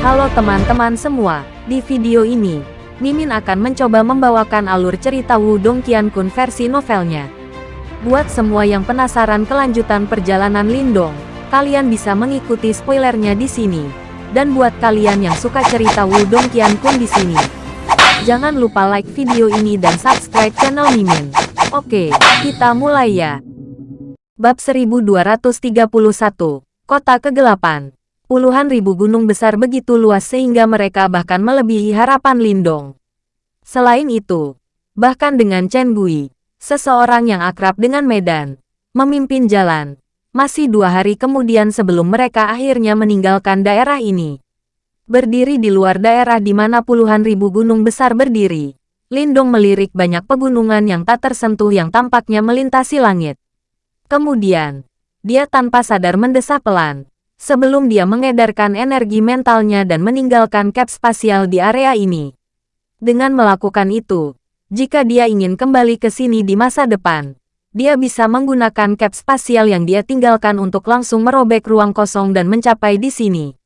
Halo teman-teman semua, di video ini, Mimin akan mencoba membawakan alur cerita Wudong Qiankun versi novelnya. Buat semua yang penasaran kelanjutan perjalanan Lindong, kalian bisa mengikuti spoilernya di sini. Dan buat kalian yang suka cerita Wudong Qiankun di sini, jangan lupa like video ini dan subscribe channel Mimin. Oke, kita mulai ya. Bab 1231, Kota Kegelapan Puluhan ribu gunung besar begitu luas sehingga mereka bahkan melebihi harapan Lindong. Selain itu, bahkan dengan Chen Gui, seseorang yang akrab dengan Medan, memimpin jalan, masih dua hari kemudian sebelum mereka akhirnya meninggalkan daerah ini. Berdiri di luar daerah di mana puluhan ribu gunung besar berdiri, Lindong melirik banyak pegunungan yang tak tersentuh yang tampaknya melintasi langit. Kemudian, dia tanpa sadar mendesah pelan, sebelum dia mengedarkan energi mentalnya dan meninggalkan cap spasial di area ini. Dengan melakukan itu, jika dia ingin kembali ke sini di masa depan, dia bisa menggunakan cap spasial yang dia tinggalkan untuk langsung merobek ruang kosong dan mencapai di sini.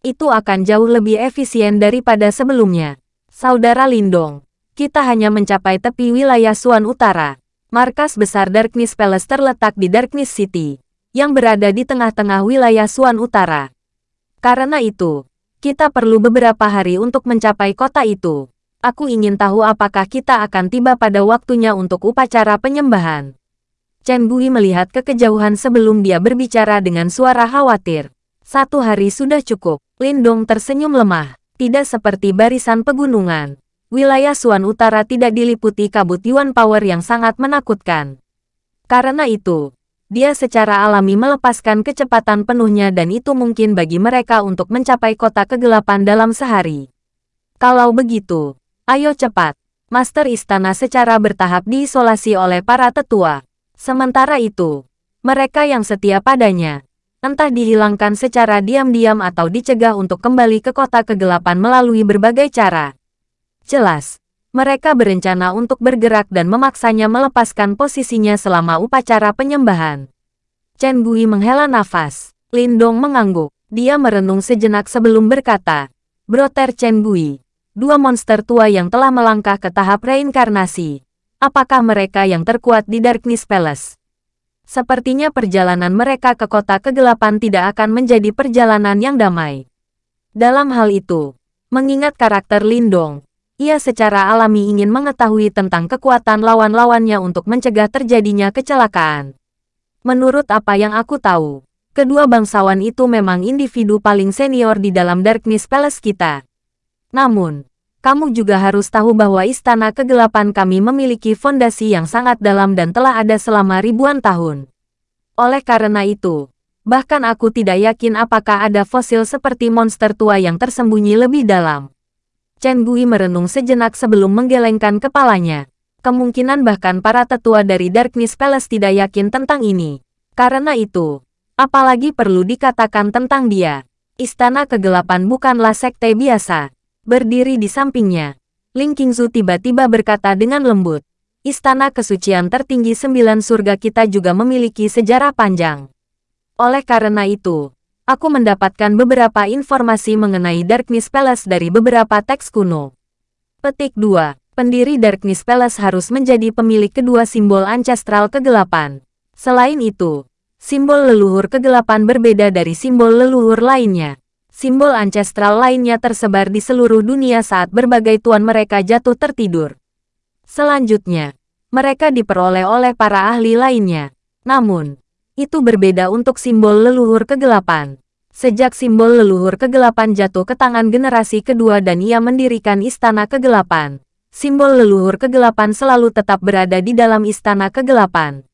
Itu akan jauh lebih efisien daripada sebelumnya. Saudara Lindong, kita hanya mencapai tepi wilayah Suan Utara. Markas besar Darkness Palace terletak di Darkness City yang berada di tengah-tengah wilayah Suan Utara. Karena itu, kita perlu beberapa hari untuk mencapai kota itu. Aku ingin tahu apakah kita akan tiba pada waktunya untuk upacara penyembahan. Chen Gui melihat ke kejauhan sebelum dia berbicara dengan suara khawatir. Satu hari sudah cukup. Lindong tersenyum lemah. Tidak seperti barisan pegunungan. Wilayah Suan Utara tidak diliputi kabut Yuan Power yang sangat menakutkan. Karena itu, dia secara alami melepaskan kecepatan penuhnya dan itu mungkin bagi mereka untuk mencapai kota kegelapan dalam sehari. Kalau begitu, ayo cepat. Master Istana secara bertahap diisolasi oleh para tetua. Sementara itu, mereka yang setia padanya, entah dihilangkan secara diam-diam atau dicegah untuk kembali ke kota kegelapan melalui berbagai cara. Jelas, mereka berencana untuk bergerak dan memaksanya melepaskan posisinya selama upacara penyembahan. Chen Gui menghela nafas. Lindong mengangguk. Dia merenung sejenak sebelum berkata, Broter Chen Gui, dua monster tua yang telah melangkah ke tahap reinkarnasi. Apakah mereka yang terkuat di Darkness Palace? Sepertinya perjalanan mereka ke kota kegelapan tidak akan menjadi perjalanan yang damai. Dalam hal itu, mengingat karakter Lindong, ia secara alami ingin mengetahui tentang kekuatan lawan-lawannya untuk mencegah terjadinya kecelakaan. Menurut apa yang aku tahu, kedua bangsawan itu memang individu paling senior di dalam Darkness Palace kita. Namun, kamu juga harus tahu bahwa Istana Kegelapan kami memiliki fondasi yang sangat dalam dan telah ada selama ribuan tahun. Oleh karena itu, bahkan aku tidak yakin apakah ada fosil seperti monster tua yang tersembunyi lebih dalam. Chen Gui merenung sejenak sebelum menggelengkan kepalanya. Kemungkinan bahkan para tetua dari Darkness Palace tidak yakin tentang ini. Karena itu, apalagi perlu dikatakan tentang dia. Istana Kegelapan bukanlah sekte biasa. Berdiri di sampingnya, Ling Qingzu tiba-tiba berkata dengan lembut. Istana kesucian tertinggi sembilan surga kita juga memiliki sejarah panjang. Oleh karena itu, aku mendapatkan beberapa informasi mengenai Darkness Palace dari beberapa teks kuno. Petik 2. Pendiri Darkness Palace harus menjadi pemilik kedua simbol ancestral kegelapan. Selain itu, simbol leluhur kegelapan berbeda dari simbol leluhur lainnya. Simbol ancestral lainnya tersebar di seluruh dunia saat berbagai tuan mereka jatuh tertidur. Selanjutnya, mereka diperoleh oleh para ahli lainnya. Namun, itu berbeda untuk simbol leluhur kegelapan. Sejak simbol leluhur kegelapan jatuh ke tangan generasi kedua dan ia mendirikan istana kegelapan, simbol leluhur kegelapan selalu tetap berada di dalam istana kegelapan.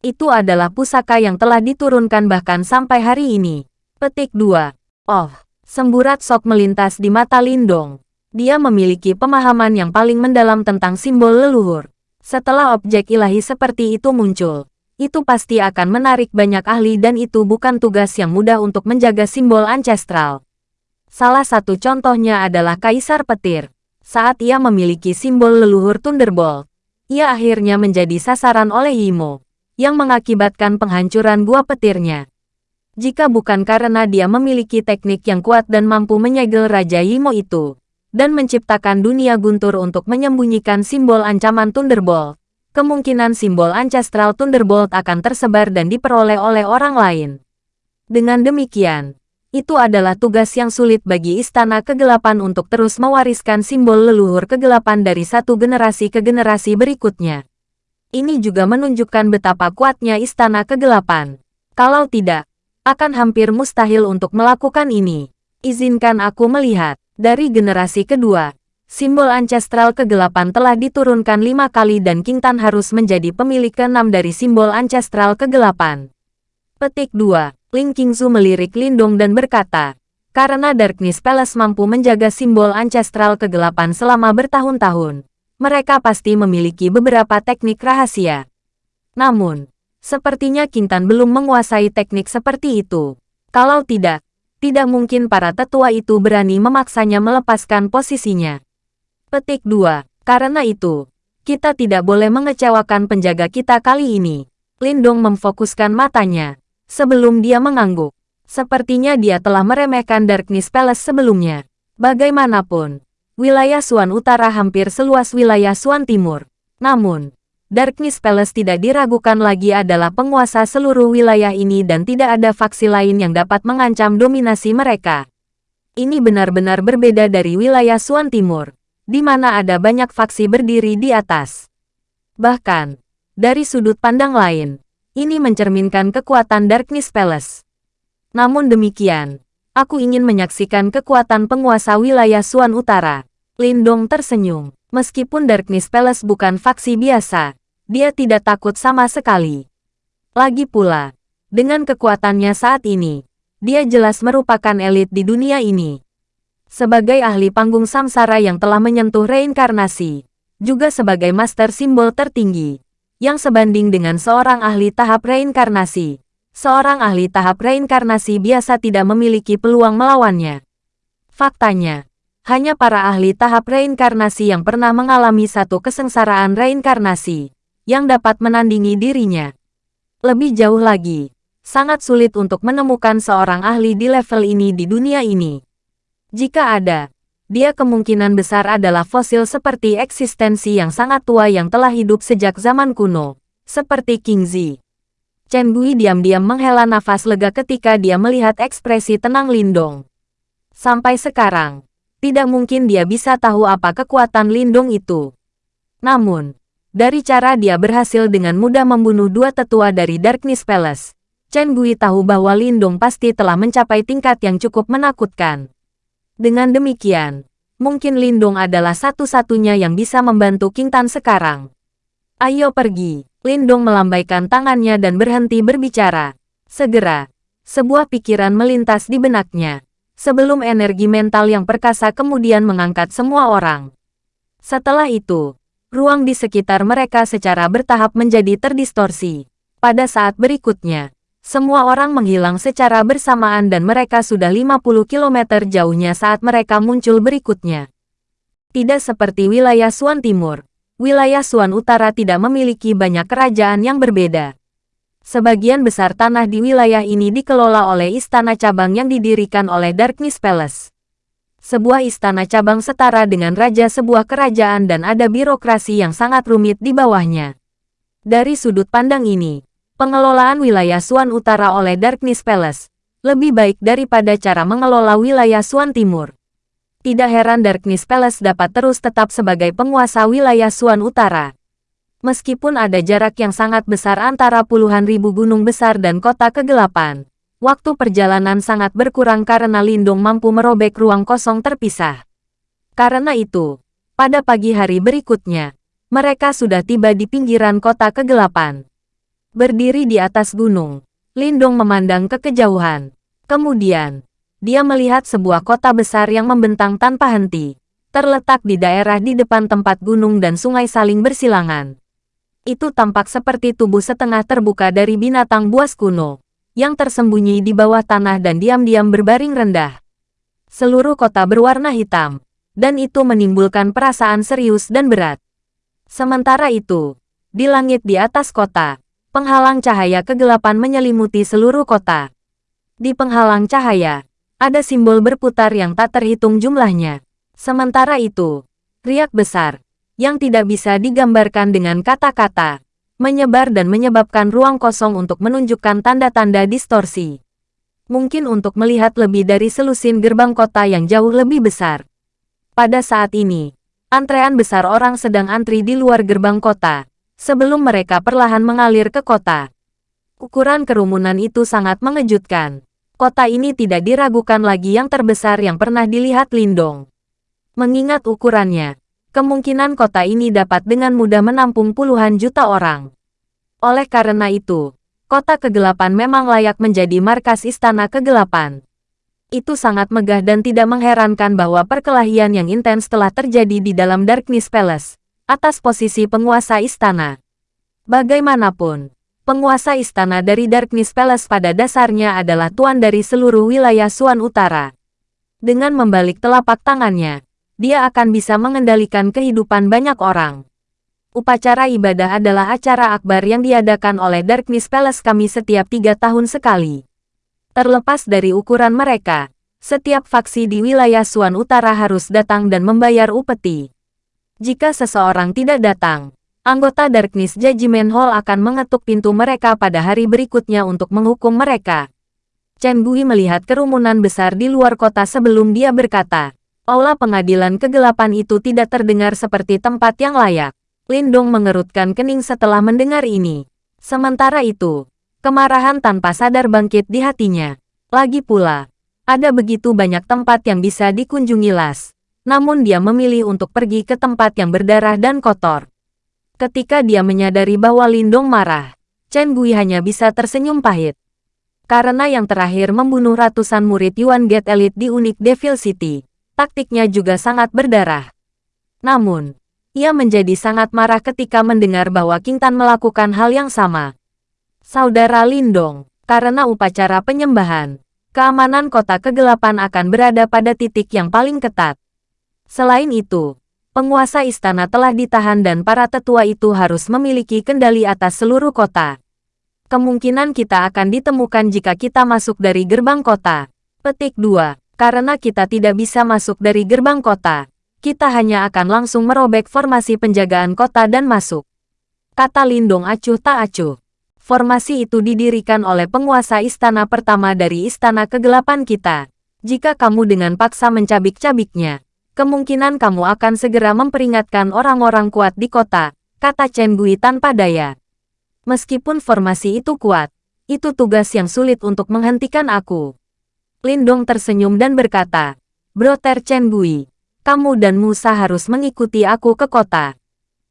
Itu adalah pusaka yang telah diturunkan bahkan sampai hari ini. Petik 2. Oh, semburat sok melintas di mata Lindong. Dia memiliki pemahaman yang paling mendalam tentang simbol leluhur. Setelah objek ilahi seperti itu muncul, itu pasti akan menarik banyak ahli dan itu bukan tugas yang mudah untuk menjaga simbol ancestral. Salah satu contohnya adalah Kaisar Petir. Saat ia memiliki simbol leluhur Thunderbolt, ia akhirnya menjadi sasaran oleh Yimo, yang mengakibatkan penghancuran buah petirnya. Jika bukan karena dia memiliki teknik yang kuat dan mampu menyegel Raja Yimo itu, dan menciptakan dunia guntur untuk menyembunyikan simbol ancaman Thunderbolt, kemungkinan simbol Ancestral Thunderbolt akan tersebar dan diperoleh oleh orang lain. Dengan demikian, itu adalah tugas yang sulit bagi Istana Kegelapan untuk terus mewariskan simbol leluhur kegelapan dari satu generasi ke generasi berikutnya. Ini juga menunjukkan betapa kuatnya Istana Kegelapan. Kalau tidak, akan hampir mustahil untuk melakukan ini. Izinkan aku melihat, dari generasi kedua, simbol ancestral kegelapan telah diturunkan lima kali dan King Tan harus menjadi pemilik keenam dari simbol ancestral kegelapan. Petik 2. Ling Qingzu melirik Lindong dan berkata, karena Darkness Palace mampu menjaga simbol ancestral kegelapan selama bertahun-tahun, mereka pasti memiliki beberapa teknik rahasia. Namun, Sepertinya Kintan belum menguasai teknik seperti itu. Kalau tidak, tidak mungkin para tetua itu berani memaksanya melepaskan posisinya. Petik 2. Karena itu, kita tidak boleh mengecewakan penjaga kita kali ini. Lindong memfokuskan matanya. Sebelum dia mengangguk. Sepertinya dia telah meremehkan Darkness Palace sebelumnya. Bagaimanapun, wilayah Suan Utara hampir seluas wilayah Suan Timur. Namun, Darkness Palace tidak diragukan lagi adalah penguasa seluruh wilayah ini dan tidak ada faksi lain yang dapat mengancam dominasi mereka. Ini benar-benar berbeda dari wilayah Suan Timur, di mana ada banyak faksi berdiri di atas. Bahkan, dari sudut pandang lain, ini mencerminkan kekuatan Darkness Palace. Namun demikian, aku ingin menyaksikan kekuatan penguasa wilayah Suan Utara. Lindong tersenyum. Meskipun Darkness Palace bukan faksi biasa, dia tidak takut sama sekali. Lagi pula, dengan kekuatannya saat ini, dia jelas merupakan elit di dunia ini. Sebagai ahli panggung samsara yang telah menyentuh reinkarnasi, juga sebagai master simbol tertinggi, yang sebanding dengan seorang ahli tahap reinkarnasi. Seorang ahli tahap reinkarnasi biasa tidak memiliki peluang melawannya. Faktanya, hanya para ahli tahap reinkarnasi yang pernah mengalami satu kesengsaraan reinkarnasi yang dapat menandingi dirinya. Lebih jauh lagi, sangat sulit untuk menemukan seorang ahli di level ini di dunia ini. Jika ada, dia kemungkinan besar adalah fosil seperti eksistensi yang sangat tua yang telah hidup sejak zaman kuno, seperti King Zi. Chen Gui diam-diam menghela nafas lega ketika dia melihat ekspresi tenang Lindong. Sampai sekarang, tidak mungkin dia bisa tahu apa kekuatan Lindong itu. Namun, dari cara dia berhasil dengan mudah membunuh dua tetua dari Darkness Palace, Chen Gui tahu bahwa Lindong pasti telah mencapai tingkat yang cukup menakutkan. Dengan demikian, mungkin Lindong adalah satu-satunya yang bisa membantu King Tan sekarang. Ayo pergi. Lindong melambaikan tangannya dan berhenti berbicara. Segera, sebuah pikiran melintas di benaknya. Sebelum energi mental yang perkasa kemudian mengangkat semua orang. Setelah itu, ruang di sekitar mereka secara bertahap menjadi terdistorsi. Pada saat berikutnya, semua orang menghilang secara bersamaan dan mereka sudah 50 km jauhnya saat mereka muncul berikutnya. Tidak seperti wilayah Suan Timur, wilayah Suan Utara tidak memiliki banyak kerajaan yang berbeda. Sebagian besar tanah di wilayah ini dikelola oleh istana cabang yang didirikan oleh Darkness Palace sebuah istana cabang setara dengan raja sebuah kerajaan dan ada birokrasi yang sangat rumit di bawahnya. Dari sudut pandang ini, pengelolaan wilayah Suan Utara oleh Darkness Palace lebih baik daripada cara mengelola wilayah Suan Timur. Tidak heran Darkness Palace dapat terus tetap sebagai penguasa wilayah Suan Utara. Meskipun ada jarak yang sangat besar antara puluhan ribu gunung besar dan kota kegelapan, Waktu perjalanan sangat berkurang karena Lindung mampu merobek ruang kosong terpisah. Karena itu, pada pagi hari berikutnya, mereka sudah tiba di pinggiran kota kegelapan. Berdiri di atas gunung, Lindung memandang ke kejauhan. Kemudian, dia melihat sebuah kota besar yang membentang tanpa henti, terletak di daerah di depan tempat gunung dan sungai saling bersilangan. Itu tampak seperti tubuh setengah terbuka dari binatang buas kuno yang tersembunyi di bawah tanah dan diam-diam berbaring rendah. Seluruh kota berwarna hitam, dan itu menimbulkan perasaan serius dan berat. Sementara itu, di langit di atas kota, penghalang cahaya kegelapan menyelimuti seluruh kota. Di penghalang cahaya, ada simbol berputar yang tak terhitung jumlahnya. Sementara itu, riak besar, yang tidak bisa digambarkan dengan kata-kata, menyebar dan menyebabkan ruang kosong untuk menunjukkan tanda-tanda distorsi. Mungkin untuk melihat lebih dari selusin gerbang kota yang jauh lebih besar. Pada saat ini, antrean besar orang sedang antri di luar gerbang kota, sebelum mereka perlahan mengalir ke kota. Ukuran kerumunan itu sangat mengejutkan kota ini tidak diragukan lagi yang terbesar yang pernah dilihat Lindong. Mengingat ukurannya, kemungkinan kota ini dapat dengan mudah menampung puluhan juta orang. Oleh karena itu, kota kegelapan memang layak menjadi markas istana kegelapan. Itu sangat megah dan tidak mengherankan bahwa perkelahian yang intens telah terjadi di dalam Darkness Palace, atas posisi penguasa istana. Bagaimanapun, Penguasa istana dari Darkness Palace pada dasarnya adalah tuan dari seluruh wilayah Suan Utara. Dengan membalik telapak tangannya, dia akan bisa mengendalikan kehidupan banyak orang. Upacara ibadah adalah acara akbar yang diadakan oleh Darkness Palace kami setiap tiga tahun sekali. Terlepas dari ukuran mereka, setiap faksi di wilayah Suan Utara harus datang dan membayar upeti. Jika seseorang tidak datang, Anggota Darkness Judgment Hall akan mengetuk pintu mereka pada hari berikutnya untuk menghukum mereka. Chen Gui melihat kerumunan besar di luar kota sebelum dia berkata, Aula pengadilan kegelapan itu tidak terdengar seperti tempat yang layak. Lindong mengerutkan kening setelah mendengar ini. Sementara itu, kemarahan tanpa sadar bangkit di hatinya. Lagi pula, ada begitu banyak tempat yang bisa dikunjungi Las. Namun dia memilih untuk pergi ke tempat yang berdarah dan kotor. Ketika dia menyadari bahwa Lindong marah, Chen Gui hanya bisa tersenyum pahit. Karena yang terakhir membunuh ratusan murid Yuan Gate Elite di Unik Devil City, taktiknya juga sangat berdarah. Namun, ia menjadi sangat marah ketika mendengar bahwa King Tan melakukan hal yang sama. Saudara Lindong, karena upacara penyembahan, keamanan kota kegelapan akan berada pada titik yang paling ketat. Selain itu, penguasa istana telah ditahan dan para tetua itu harus memiliki kendali atas seluruh kota. Kemungkinan kita akan ditemukan jika kita masuk dari gerbang kota. Petik 2. Karena kita tidak bisa masuk dari gerbang kota, kita hanya akan langsung merobek formasi penjagaan kota dan masuk. Kata Lindong acuh tak acuh. Formasi itu didirikan oleh penguasa istana pertama dari istana kegelapan kita. Jika kamu dengan paksa mencabik-cabiknya, kemungkinan kamu akan segera memperingatkan orang-orang kuat di kota, kata Chen Gui tanpa daya. Meskipun formasi itu kuat, itu tugas yang sulit untuk menghentikan aku. Lindong tersenyum dan berkata, Broter Chen Gui, kamu dan Musa harus mengikuti aku ke kota.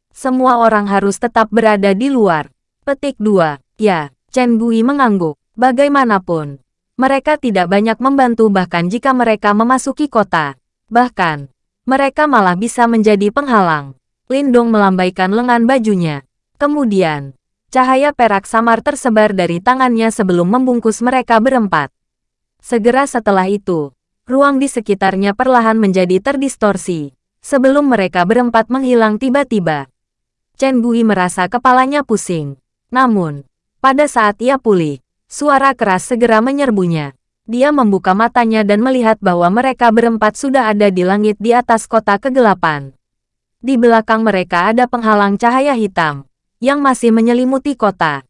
Semua orang harus tetap berada di luar. Petik 2. Ya, Chen Gui mengangguk. Bagaimanapun, mereka tidak banyak membantu bahkan jika mereka memasuki kota. Bahkan, mereka malah bisa menjadi penghalang. Lindong melambaikan lengan bajunya. Kemudian, cahaya perak samar tersebar dari tangannya sebelum membungkus mereka berempat. Segera setelah itu, ruang di sekitarnya perlahan menjadi terdistorsi. Sebelum mereka berempat menghilang tiba-tiba. Chen Gui merasa kepalanya pusing. Namun, pada saat ia pulih, suara keras segera menyerbunya. Dia membuka matanya dan melihat bahwa mereka berempat sudah ada di langit di atas kota kegelapan. Di belakang mereka ada penghalang cahaya hitam, yang masih menyelimuti kota.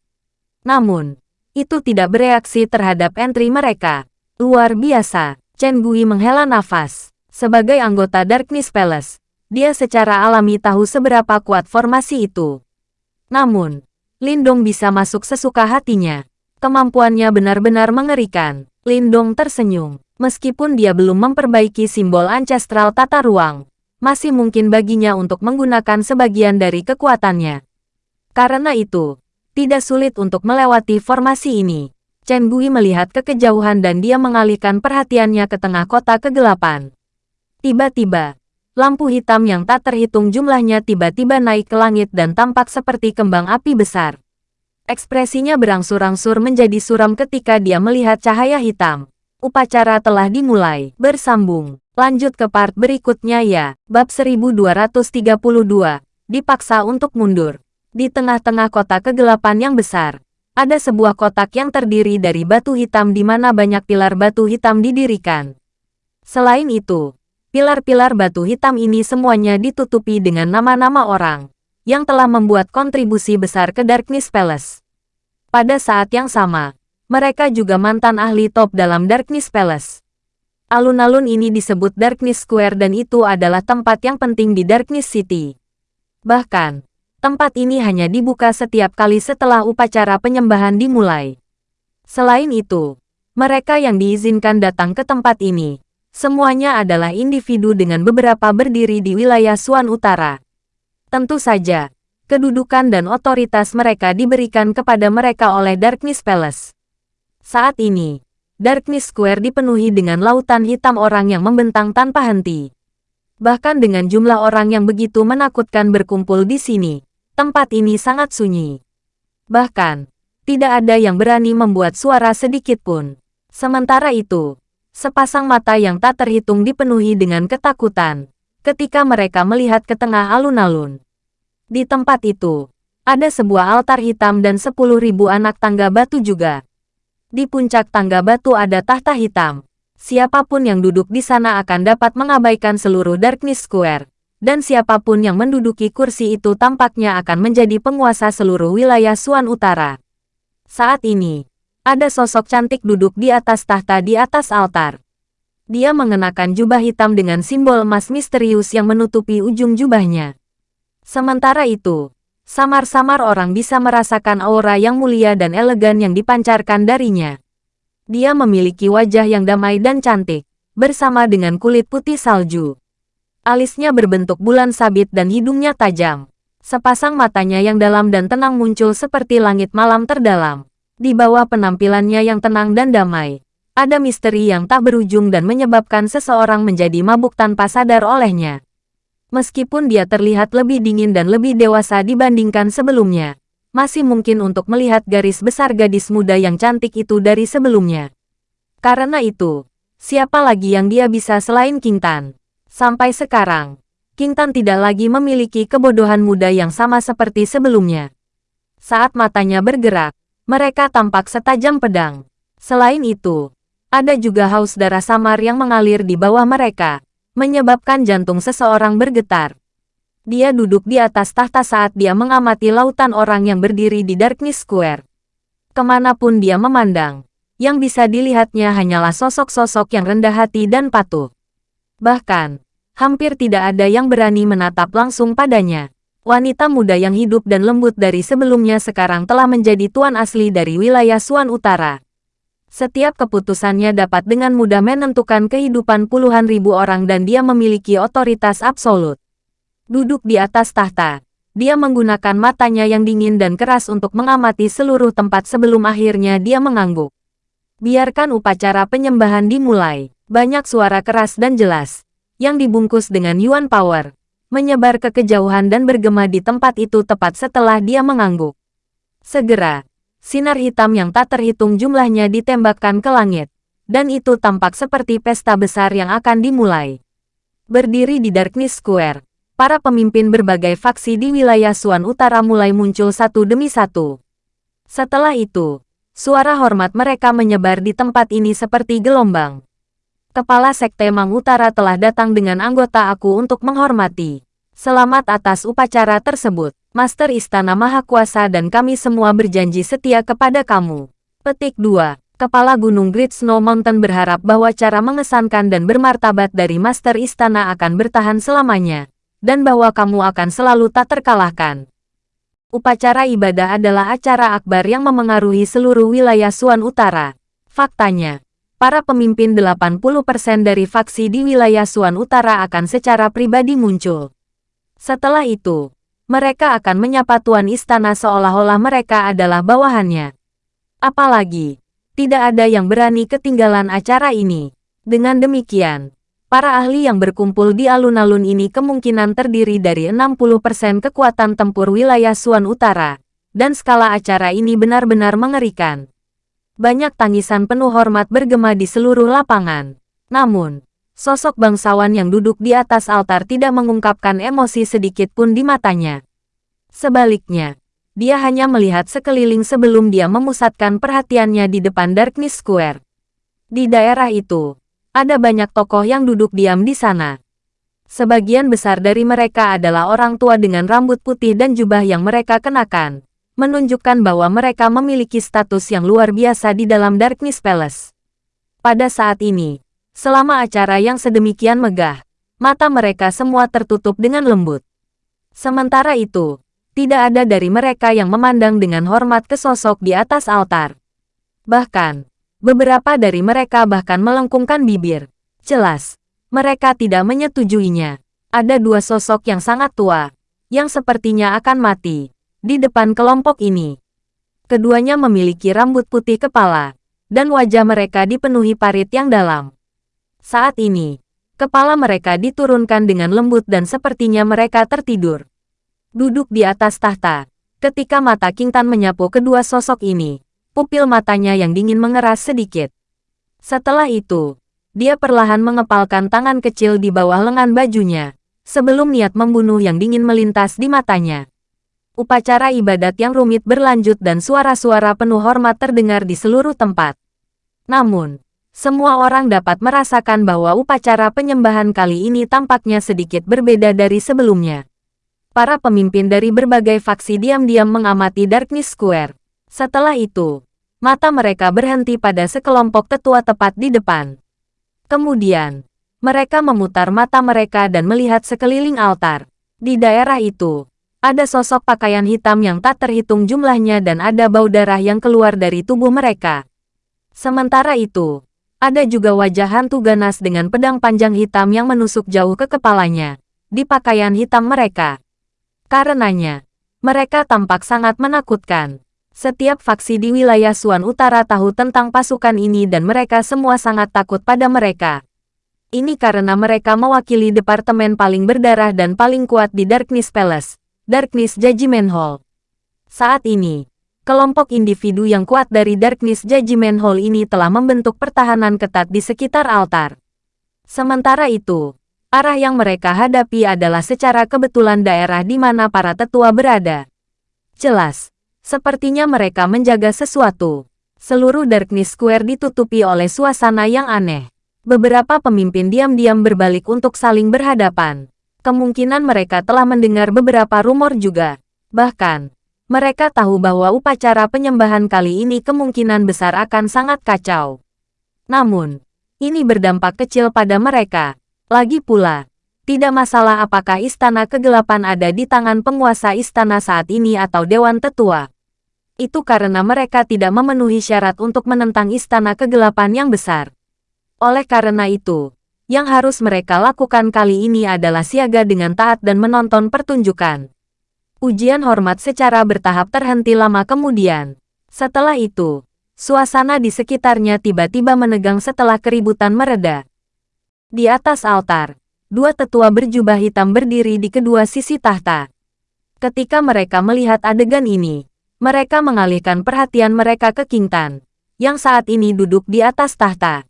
Namun, itu tidak bereaksi terhadap entry mereka. Luar biasa, Chen Gui menghela nafas. Sebagai anggota Darkness Palace, dia secara alami tahu seberapa kuat formasi itu. Namun, Lindong bisa masuk sesuka hatinya. Kemampuannya benar-benar mengerikan. Lindong tersenyum. Meskipun dia belum memperbaiki simbol ancestral tata ruang, masih mungkin baginya untuk menggunakan sebagian dari kekuatannya. Karena itu, tidak sulit untuk melewati formasi ini. Chen Gui melihat ke kejauhan dan dia mengalihkan perhatiannya ke tengah kota kegelapan. Tiba-tiba, lampu hitam yang tak terhitung jumlahnya tiba-tiba naik ke langit dan tampak seperti kembang api besar. Ekspresinya berangsur-angsur menjadi suram ketika dia melihat cahaya hitam. Upacara telah dimulai. Bersambung. Lanjut ke part berikutnya ya. Bab 1232. Dipaksa untuk mundur. Di tengah-tengah kota kegelapan yang besar. ada sebuah kotak yang terdiri dari batu hitam di mana banyak pilar batu hitam didirikan. Selain itu, pilar-pilar batu hitam ini semuanya ditutupi dengan nama-nama orang yang telah membuat kontribusi besar ke Darkness Palace. Pada saat yang sama, mereka juga mantan ahli top dalam Darkness Palace. Alun-alun ini disebut Darkness Square dan itu adalah tempat yang penting di Darkness City. Bahkan, tempat ini hanya dibuka setiap kali setelah upacara penyembahan dimulai. Selain itu, mereka yang diizinkan datang ke tempat ini, semuanya adalah individu dengan beberapa berdiri di wilayah Suan Utara. Tentu saja, kedudukan dan otoritas mereka diberikan kepada mereka oleh Darkness Palace. Saat ini, Darkness Square dipenuhi dengan lautan hitam orang yang membentang tanpa henti. Bahkan dengan jumlah orang yang begitu menakutkan berkumpul di sini, tempat ini sangat sunyi. Bahkan, tidak ada yang berani membuat suara sedikit pun. Sementara itu, sepasang mata yang tak terhitung dipenuhi dengan ketakutan ketika mereka melihat ke tengah alun-alun. Di tempat itu, ada sebuah altar hitam dan sepuluh ribu anak tangga batu juga. Di puncak tangga batu ada tahta hitam. Siapa pun yang duduk di sana akan dapat mengabaikan seluruh Darkness Square dan siapa pun yang menduduki kursi itu tampaknya akan menjadi penguasa seluruh wilayah Suan Utara. Saat ini, ada sosok cantik duduk di atas tahta di atas altar. Dia mengenakan jubah hitam dengan simbol emas misterius yang menutupi ujung jubahnya. Sementara itu, samar-samar orang bisa merasakan aura yang mulia dan elegan yang dipancarkan darinya. Dia memiliki wajah yang damai dan cantik, bersama dengan kulit putih salju. Alisnya berbentuk bulan sabit dan hidungnya tajam. Sepasang matanya yang dalam dan tenang muncul seperti langit malam terdalam. Di bawah penampilannya yang tenang dan damai, ada misteri yang tak berujung dan menyebabkan seseorang menjadi mabuk tanpa sadar olehnya. Meskipun dia terlihat lebih dingin dan lebih dewasa dibandingkan sebelumnya, masih mungkin untuk melihat garis besar gadis muda yang cantik itu dari sebelumnya. Karena itu, siapa lagi yang dia bisa selain King Tan? Sampai sekarang, King Tan tidak lagi memiliki kebodohan muda yang sama seperti sebelumnya. Saat matanya bergerak, mereka tampak setajam pedang. Selain itu, ada juga haus darah samar yang mengalir di bawah mereka, menyebabkan jantung seseorang bergetar. Dia duduk di atas tahta saat dia mengamati lautan orang yang berdiri di Darkness Square. Ke mana pun dia memandang, yang bisa dilihatnya hanyalah sosok-sosok yang rendah hati dan patuh. Bahkan, hampir tidak ada yang berani menatap langsung padanya. Wanita muda yang hidup dan lembut dari sebelumnya sekarang telah menjadi tuan asli dari wilayah Suan Utara. Setiap keputusannya dapat dengan mudah menentukan kehidupan puluhan ribu orang dan dia memiliki otoritas absolut. Duduk di atas tahta, dia menggunakan matanya yang dingin dan keras untuk mengamati seluruh tempat sebelum akhirnya dia mengangguk. Biarkan upacara penyembahan dimulai. Banyak suara keras dan jelas, yang dibungkus dengan Yuan Power, menyebar ke kejauhan dan bergema di tempat itu tepat setelah dia mengangguk. Segera, sinar hitam yang tak terhitung jumlahnya ditembakkan ke langit, dan itu tampak seperti pesta besar yang akan dimulai. Berdiri di Darkness Square, para pemimpin berbagai faksi di wilayah Suan Utara mulai muncul satu demi satu. Setelah itu, suara hormat mereka menyebar di tempat ini seperti gelombang. Kepala Sekte Mang Utara telah datang dengan anggota aku untuk menghormati. Selamat atas upacara tersebut, Master Istana Maha Kuasa dan kami semua berjanji setia kepada kamu. Petik 2. Kepala Gunung Great Snow Mountain berharap bahwa cara mengesankan dan bermartabat dari Master Istana akan bertahan selamanya, dan bahwa kamu akan selalu tak terkalahkan. Upacara ibadah adalah acara akbar yang memengaruhi seluruh wilayah Suan Utara. Faktanya, para pemimpin 80% dari faksi di wilayah Suan Utara akan secara pribadi muncul. Setelah itu, mereka akan menyapa Tuan Istana seolah-olah mereka adalah bawahannya. Apalagi, tidak ada yang berani ketinggalan acara ini. Dengan demikian, para ahli yang berkumpul di alun-alun ini kemungkinan terdiri dari 60% kekuatan tempur wilayah Suan Utara, dan skala acara ini benar-benar mengerikan. Banyak tangisan penuh hormat bergema di seluruh lapangan. Namun, sosok bangsawan yang duduk di atas altar tidak mengungkapkan emosi sedikit pun di matanya. Sebaliknya, dia hanya melihat sekeliling sebelum dia memusatkan perhatiannya di depan Darkness Square. Di daerah itu, ada banyak tokoh yang duduk diam di sana. Sebagian besar dari mereka adalah orang tua dengan rambut putih dan jubah yang mereka kenakan, menunjukkan bahwa mereka memiliki status yang luar biasa di dalam Darkness Palace. Pada saat ini, selama acara yang sedemikian megah, mata mereka semua tertutup dengan lembut. Sementara itu, tidak ada dari mereka yang memandang dengan hormat ke sosok di atas altar. Bahkan, beberapa dari mereka bahkan melengkungkan bibir. Jelas, mereka tidak menyetujuinya. Ada dua sosok yang sangat tua, yang sepertinya akan mati, di depan kelompok ini. Keduanya memiliki rambut putih kepala, dan wajah mereka dipenuhi parit yang dalam. Saat ini, kepala mereka diturunkan dengan lembut dan sepertinya mereka tertidur duduk di atas tahta. Ketika mata King Tan menyapu kedua sosok ini, pupil matanya yang dingin mengeras sedikit. Setelah itu, dia perlahan mengepalkan tangan kecil di bawah lengan bajunya, sebelum niat membunuh yang dingin melintas di matanya. Upacara ibadat yang rumit berlanjut dan suara-suara penuh hormat terdengar di seluruh tempat. Namun, semua orang dapat merasakan bahwa upacara penyembahan kali ini tampaknya sedikit berbeda dari sebelumnya para pemimpin dari berbagai faksi diam-diam mengamati Darkness Square. Setelah itu, mata mereka berhenti pada sekelompok tetua tepat di depan. Kemudian, mereka memutar mata mereka dan melihat sekeliling altar. Di daerah itu, ada sosok pakaian hitam yang tak terhitung jumlahnya dan ada bau darah yang keluar dari tubuh mereka. Sementara itu, ada juga wajah hantu ganas dengan pedang panjang hitam yang menusuk jauh ke kepalanya, di pakaian hitam mereka. Karenanya, mereka tampak sangat menakutkan. Setiap faksi di wilayah Suan Utara tahu tentang pasukan ini dan mereka semua sangat takut pada mereka. Ini karena mereka mewakili departemen paling berdarah dan paling kuat di Darkness Palace, Darkness Judgment Hall. Saat ini, kelompok individu yang kuat dari Darkness Judgment Hall ini telah membentuk pertahanan ketat di sekitar altar. Sementara itu, Arah yang mereka hadapi adalah secara kebetulan daerah di mana para tetua berada. Jelas, sepertinya mereka menjaga sesuatu. Seluruh Darkness Square ditutupi oleh suasana yang aneh. Beberapa pemimpin diam-diam berbalik untuk saling berhadapan. Kemungkinan mereka telah mendengar beberapa rumor juga. Bahkan, mereka tahu bahwa upacara penyembahan kali ini kemungkinan besar akan sangat kacau. Namun, ini berdampak kecil pada mereka lagi pula, tidak masalah apakah istana kegelapan ada di tangan penguasa istana saat ini atau dewan tetua. Itu karena mereka tidak memenuhi syarat untuk menentang istana kegelapan yang besar. Oleh karena itu, yang harus mereka lakukan kali ini adalah siaga dengan taat dan menonton pertunjukan. Ujian hormat secara bertahap terhenti lama kemudian. Setelah itu, suasana di sekitarnya tiba-tiba menegang setelah keributan mereda. Di atas altar, dua tetua berjubah hitam berdiri di kedua sisi tahta. Ketika mereka melihat adegan ini, mereka mengalihkan perhatian mereka ke King Tan, yang saat ini duduk di atas tahta.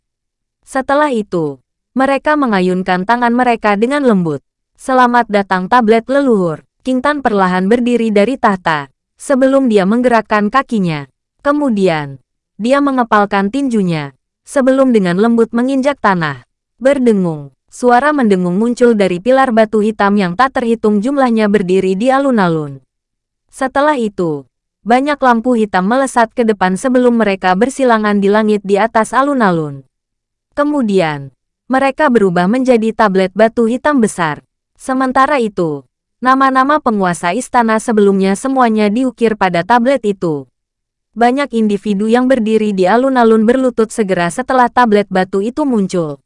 Setelah itu, mereka mengayunkan tangan mereka dengan lembut. Selamat datang tablet leluhur. King Tan perlahan berdiri dari tahta, sebelum dia menggerakkan kakinya. Kemudian, dia mengepalkan tinjunya, sebelum dengan lembut menginjak tanah. Berdengung. Suara mendengung muncul dari pilar batu hitam yang tak terhitung jumlahnya berdiri di alun-alun. Setelah itu, banyak lampu hitam melesat ke depan sebelum mereka bersilangan di langit di atas alun-alun. Kemudian, mereka berubah menjadi tablet batu hitam besar. Sementara itu, nama-nama penguasa istana sebelumnya semuanya diukir pada tablet itu. Banyak individu yang berdiri di alun-alun berlutut segera setelah tablet batu itu muncul.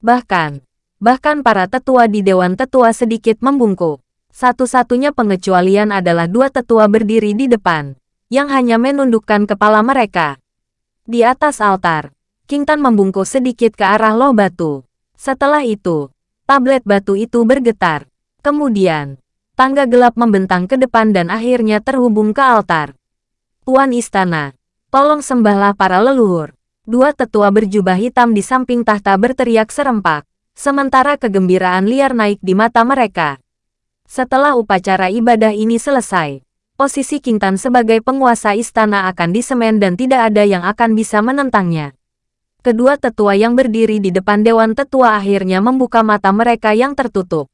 Bahkan, bahkan para tetua di Dewan Tetua sedikit membungkuk. Satu-satunya pengecualian adalah dua tetua berdiri di depan, yang hanya menundukkan kepala mereka. Di atas altar, King Tan membungkuk sedikit ke arah loh batu. Setelah itu, tablet batu itu bergetar. Kemudian, tangga gelap membentang ke depan dan akhirnya terhubung ke altar. Tuan Istana, tolong sembahlah para leluhur. Dua tetua berjubah hitam di samping tahta berteriak serempak, sementara kegembiraan liar naik di mata mereka. Setelah upacara ibadah ini selesai, posisi King Tan sebagai penguasa istana akan disemen dan tidak ada yang akan bisa menentangnya. Kedua tetua yang berdiri di depan Dewan Tetua akhirnya membuka mata mereka yang tertutup.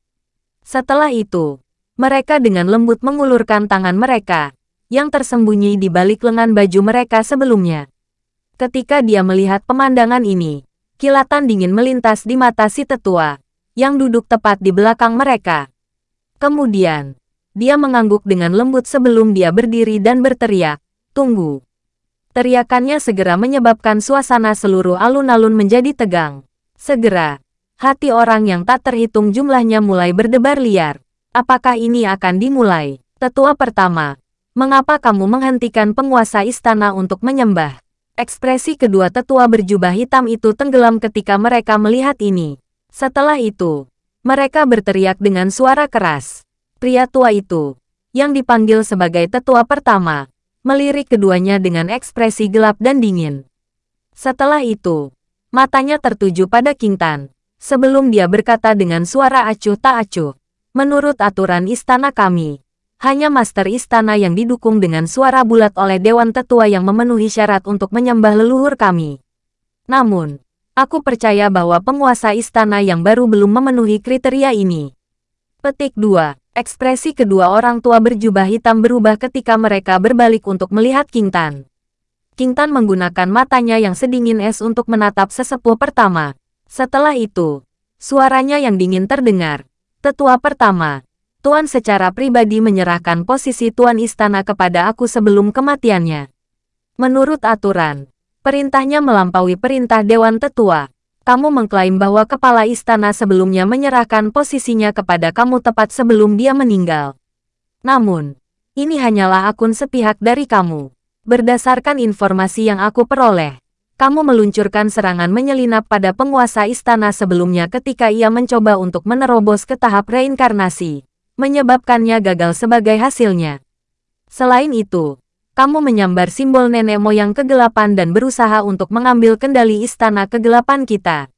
Setelah itu, mereka dengan lembut mengulurkan tangan mereka, yang tersembunyi di balik lengan baju mereka sebelumnya. Ketika dia melihat pemandangan ini, kilatan dingin melintas di mata si tetua, yang duduk tepat di belakang mereka. Kemudian, dia mengangguk dengan lembut sebelum dia berdiri dan berteriak, Tunggu. Teriakannya segera menyebabkan suasana seluruh alun-alun menjadi tegang. Segera, hati orang yang tak terhitung jumlahnya mulai berdebar liar. Apakah ini akan dimulai? Tetua pertama, mengapa kamu menghentikan penguasa istana untuk menyembah? Ekspresi kedua tetua berjubah hitam itu tenggelam ketika mereka melihat ini. Setelah itu, mereka berteriak dengan suara keras. Pria tua itu, yang dipanggil sebagai tetua pertama, melirik keduanya dengan ekspresi gelap dan dingin. Setelah itu, matanya tertuju pada King Tan, sebelum dia berkata dengan suara acuh tak acuh. Menurut aturan istana kami, hanya master istana yang didukung dengan suara bulat oleh Dewan Tetua yang memenuhi syarat untuk menyembah leluhur kami. Namun, aku percaya bahwa penguasa istana yang baru belum memenuhi kriteria ini. Petik 2. Ekspresi kedua orang tua berjubah hitam berubah ketika mereka berbalik untuk melihat King Tan. King Tan menggunakan matanya yang sedingin es untuk menatap sesepuh pertama. Setelah itu, suaranya yang dingin terdengar. Tetua pertama, Tuan secara pribadi menyerahkan posisi Tuan Istana kepada aku sebelum kematiannya. Menurut aturan, perintahnya melampaui perintah Dewan Tetua kamu mengklaim bahwa kepala istana sebelumnya menyerahkan posisinya kepada kamu tepat sebelum dia meninggal. Namun, ini hanyalah akun sepihak dari kamu. Berdasarkan informasi yang aku peroleh, kamu meluncurkan serangan menyelinap pada penguasa istana sebelumnya ketika ia mencoba untuk menerobos ke tahap reinkarnasi, menyebabkannya gagal sebagai hasilnya. Selain itu, kamu menyambar simbol nenek moyang kegelapan dan berusaha untuk mengambil kendali istana kegelapan kita.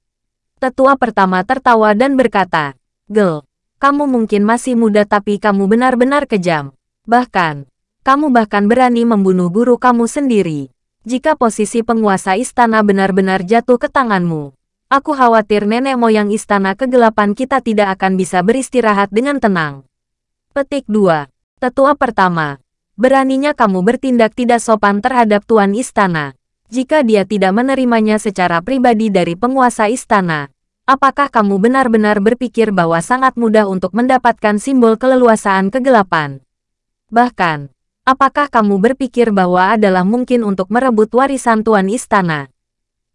Tetua pertama tertawa dan berkata, Gel, kamu mungkin masih muda tapi kamu benar-benar kejam. Bahkan, kamu bahkan berani membunuh guru kamu sendiri. Jika posisi penguasa istana benar-benar jatuh ke tanganmu, aku khawatir nenek moyang istana kegelapan kita tidak akan bisa beristirahat dengan tenang. Petik 2. Tetua pertama, Beraninya kamu bertindak tidak sopan terhadap tuan istana. Jika dia tidak menerimanya secara pribadi dari penguasa istana, apakah kamu benar-benar berpikir bahwa sangat mudah untuk mendapatkan simbol keleluasaan kegelapan? Bahkan, apakah kamu berpikir bahwa adalah mungkin untuk merebut warisan tuan istana?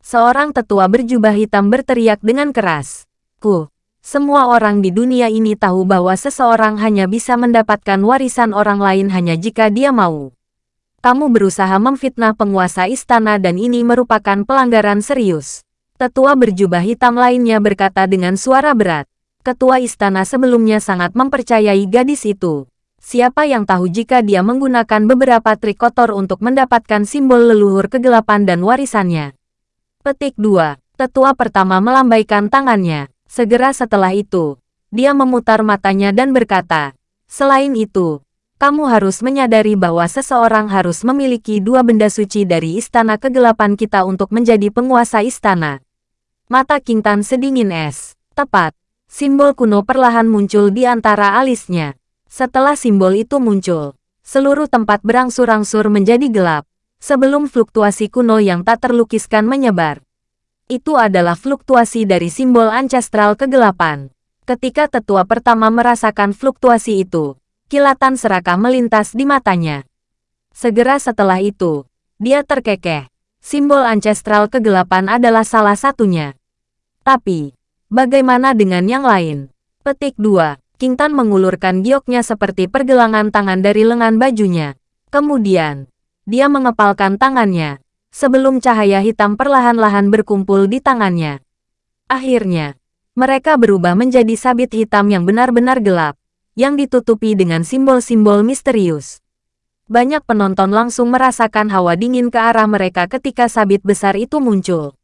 Seorang tetua berjubah hitam berteriak dengan keras. Ku, semua orang di dunia ini tahu bahwa seseorang hanya bisa mendapatkan warisan orang lain hanya jika dia mau. Kamu berusaha memfitnah penguasa istana dan ini merupakan pelanggaran serius. Tetua berjubah hitam lainnya berkata dengan suara berat. Ketua istana sebelumnya sangat mempercayai gadis itu. Siapa yang tahu jika dia menggunakan beberapa trik kotor untuk mendapatkan simbol leluhur kegelapan dan warisannya. Petik 2. Tetua pertama melambaikan tangannya. Segera setelah itu, dia memutar matanya dan berkata, Selain itu, kamu harus menyadari bahwa seseorang harus memiliki dua benda suci dari istana kegelapan kita untuk menjadi penguasa istana. Mata King Tan sedingin es. Tepat, simbol kuno perlahan muncul di antara alisnya. Setelah simbol itu muncul, seluruh tempat berangsur-angsur menjadi gelap, sebelum fluktuasi kuno yang tak terlukiskan menyebar itu adalah fluktuasi dari simbol ancestral kegelapan. Ketika tetua pertama merasakan fluktuasi itu, kilatan serakah melintas di matanya. Segera setelah itu, dia terkekeh. Simbol ancestral kegelapan adalah salah satunya. Tapi, bagaimana dengan yang lain? Petik 2. King Tan mengulurkan gioknya seperti pergelangan tangan dari lengan bajunya. Kemudian, dia mengepalkan tangannya, sebelum cahaya hitam perlahan-lahan berkumpul di tangannya. Akhirnya, mereka berubah menjadi sabit hitam yang benar-benar gelap, yang ditutupi dengan simbol-simbol misterius. Banyak penonton langsung merasakan hawa dingin ke arah mereka ketika sabit besar itu muncul.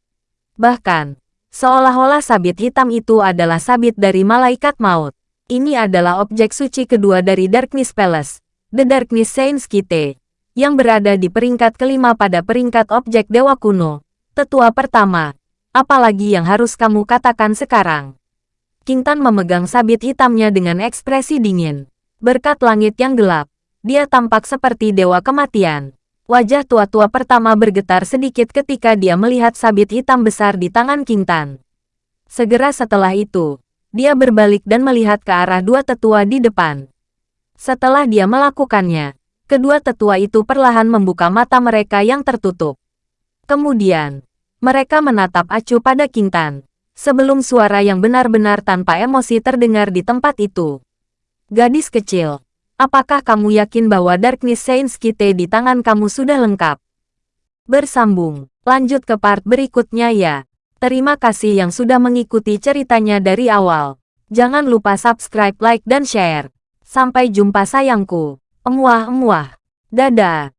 Bahkan, seolah-olah sabit hitam itu adalah sabit dari malaikat maut. Ini adalah objek suci kedua dari Darkness Palace, The Darkness Saints Kite, yang berada di peringkat kelima pada peringkat objek dewa kuno, tetua pertama. Apalagi yang harus kamu katakan sekarang? King Tan memegang sabit hitamnya dengan ekspresi dingin. Berkat langit yang gelap, dia tampak seperti dewa kematian. Wajah tua-tua pertama bergetar sedikit ketika dia melihat sabit hitam besar di tangan King Tan. Segera setelah itu, dia berbalik dan melihat ke arah dua tetua di depan. Setelah dia melakukannya, kedua tetua itu perlahan membuka mata mereka yang tertutup. Kemudian, mereka menatap acuh pada King Tan, sebelum suara yang benar-benar tanpa emosi terdengar di tempat itu. Gadis kecil, apakah kamu yakin bahwa Darkness Saints Kite di tangan kamu sudah lengkap? Bersambung, lanjut ke part berikutnya ya. Terima kasih yang sudah mengikuti ceritanya dari awal. Jangan lupa subscribe, like, dan share. Sampai jumpa sayangku. Emuah-emuah. Dadah.